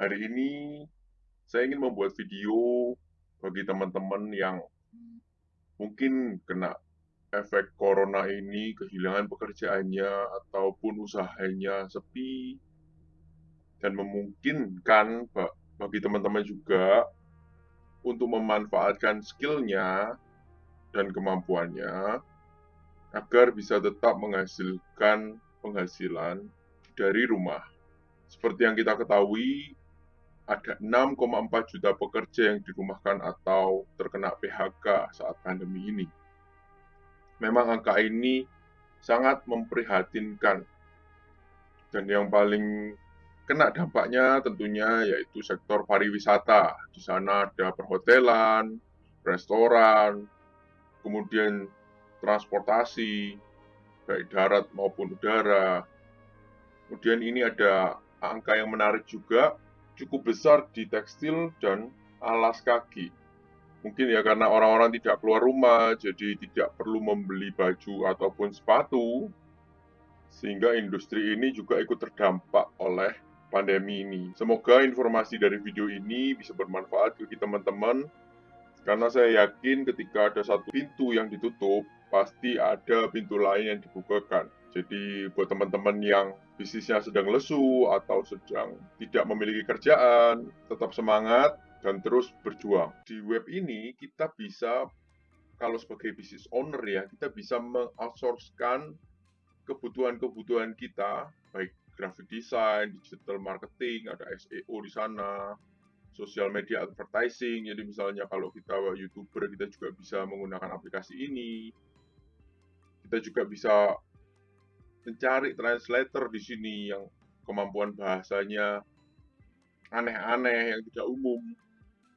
Hari ini saya ingin membuat video bagi teman-teman yang mungkin kena efek corona ini, kehilangan pekerjaannya, ataupun usahanya sepi, dan memungkinkan bagi teman-teman juga untuk memanfaatkan skillnya dan kemampuannya agar bisa tetap menghasilkan penghasilan dari rumah. Seperti yang kita ketahui, ada 6,4 juta pekerja yang dirumahkan atau terkena PHK saat pandemi ini. Memang angka ini sangat memprihatinkan. Dan yang paling kena dampaknya tentunya yaitu sektor pariwisata. Di sana ada perhotelan, restoran, kemudian transportasi, baik darat maupun udara. Kemudian ini ada angka yang menarik juga cukup besar di tekstil dan alas kaki. Mungkin ya karena orang-orang tidak keluar rumah, jadi tidak perlu membeli baju ataupun sepatu, sehingga industri ini juga ikut terdampak oleh pandemi ini. Semoga informasi dari video ini bisa bermanfaat bagi teman-teman, karena saya yakin ketika ada satu pintu yang ditutup, pasti ada pintu lain yang dibukakan. Jadi buat teman-teman yang bisnisnya sedang lesu atau sedang tidak memiliki kerjaan, tetap semangat dan terus berjuang. Di web ini kita bisa kalau sebagai business owner ya, kita bisa mengoutsourcekan kebutuhan-kebutuhan kita, baik graphic design, digital marketing, ada SEO di sana, social media advertising. Jadi misalnya kalau kita YouTuber, kita juga bisa menggunakan aplikasi ini. Kita juga bisa mencari translator di sini yang kemampuan bahasanya aneh-aneh yang tidak umum.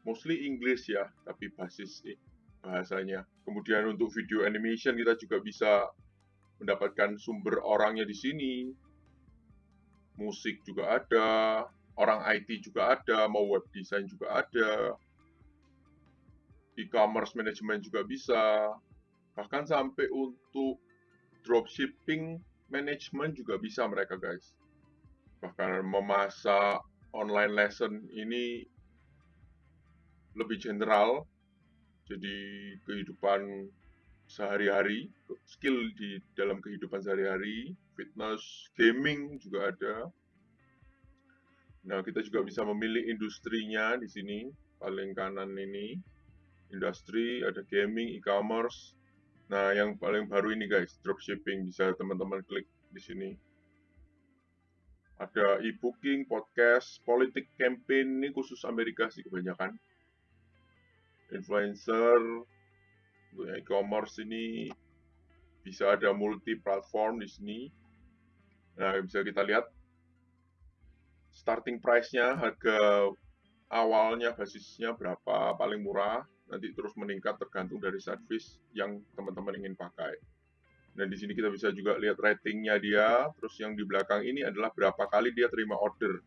Mostly English ya tapi basis bahasanya. Kemudian untuk video animation kita juga bisa mendapatkan sumber orangnya di sini. Musik juga ada orang IT juga ada mau web design juga ada e-commerce management juga bisa. Bahkan sampai untuk dropshipping Management juga bisa mereka guys. Bahkan memasak online lesson ini lebih general, jadi kehidupan sehari-hari, skill di dalam kehidupan sehari-hari, fitness, gaming juga ada. Nah, kita juga bisa memilih industrinya di sini, paling kanan ini. Industri, ada gaming, e-commerce, Nah, yang paling baru ini guys, dropshipping bisa teman-teman klik di sini. Ada e-booking, podcast, politik campaign ini khusus Amerika sih kebanyakan. Influencer, e-commerce ini bisa ada multi platform di sini. Nah, bisa kita lihat starting price-nya, harga awalnya basisnya berapa, paling murah, nanti terus meningkat tergantung dari service yang teman-teman ingin pakai. Dan di sini kita bisa juga lihat ratingnya dia, terus yang di belakang ini adalah berapa kali dia terima order.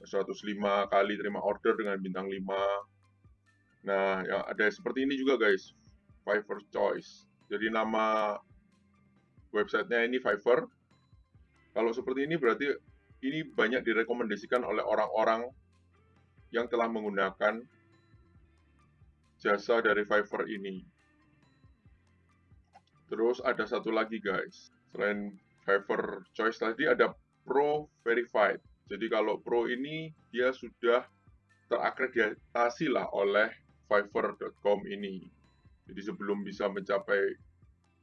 105 kali terima order dengan bintang 5. Nah, ya ada seperti ini juga guys, Fiverr Choice. Jadi nama websitenya ini Fiverr. Kalau seperti ini berarti ini banyak direkomendasikan oleh orang-orang yang telah menggunakan jasa dari Fiverr ini. Terus ada satu lagi guys, selain Fiverr Choice tadi ada Pro Verified. Jadi kalau Pro ini dia sudah terakreditasi lah oleh Fiverr.com ini. Jadi sebelum bisa mencapai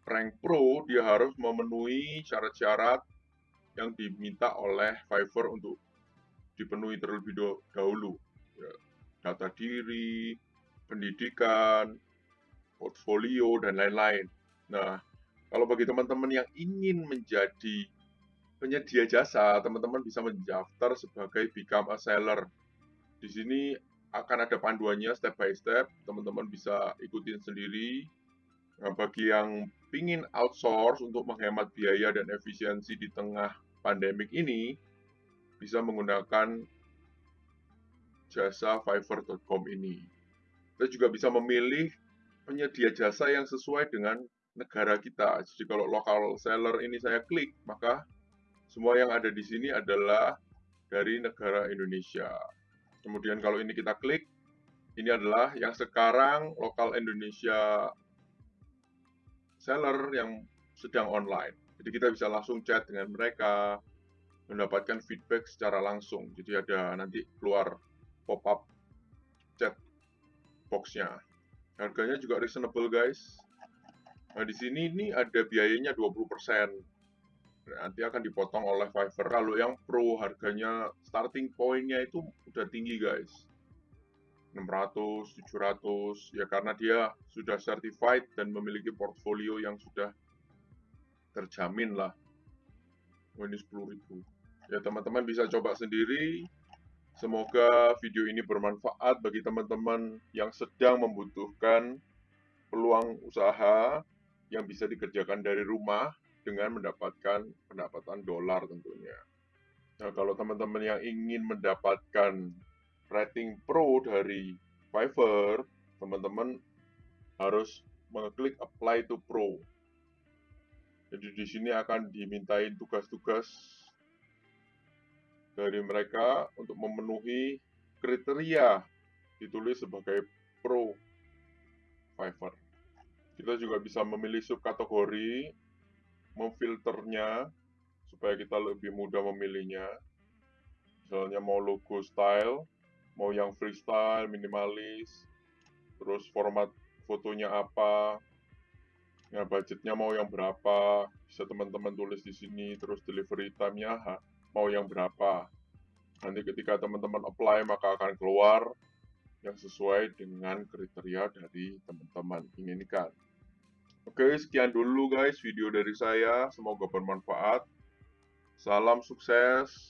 rank Pro, dia harus memenuhi syarat-syarat yang diminta oleh Fiverr untuk dipenuhi terlebih dahulu. Ya, data diri, pendidikan, portfolio, dan lain-lain. Nah, kalau bagi teman-teman yang ingin menjadi penyedia jasa, teman-teman bisa mendaftar sebagai Become a Seller. Di sini akan ada panduannya step by step, teman-teman bisa ikutin sendiri. Nah, bagi yang ingin outsource untuk menghemat biaya dan efisiensi di tengah pandemik ini, bisa menggunakan jasa fiverr.com ini. Kita juga bisa memilih penyedia jasa yang sesuai dengan negara kita. Jadi kalau lokal seller ini saya klik, maka semua yang ada di sini adalah dari negara Indonesia. Kemudian kalau ini kita klik, ini adalah yang sekarang lokal Indonesia seller yang sedang online. Jadi kita bisa langsung chat dengan mereka, mendapatkan feedback secara langsung. Jadi ada nanti keluar pop-up chat box-nya. Harganya juga reasonable guys. Nah, di sini ini ada biayanya 20%. Nanti akan dipotong oleh Fiverr. Kalau yang pro harganya starting point-nya itu udah tinggi guys. 600, 700, ya karena dia sudah certified dan memiliki portfolio yang sudah terjamin lah. Oh, ini 10.000. Ya teman-teman bisa coba sendiri. Semoga video ini bermanfaat bagi teman-teman yang sedang membutuhkan peluang usaha yang bisa dikerjakan dari rumah dengan mendapatkan pendapatan dolar tentunya. Nah, kalau teman-teman yang ingin mendapatkan rating pro dari Fiverr, teman-teman harus mengklik apply to pro. Jadi di sini akan dimintain tugas-tugas dari mereka untuk memenuhi kriteria ditulis sebagai pro Fiverr. Kita juga bisa memilih subkategori, memfilternya supaya kita lebih mudah memilihnya. Misalnya mau logo style, mau yang freestyle, minimalis, terus format fotonya apa, ya budgetnya mau yang berapa, bisa teman-teman tulis di sini, terus delivery time-nya mau yang berapa. Nanti ketika teman-teman apply maka akan keluar yang sesuai dengan kriteria dari teman-teman inginkan. Oke, sekian dulu guys video dari saya. Semoga bermanfaat. Salam sukses.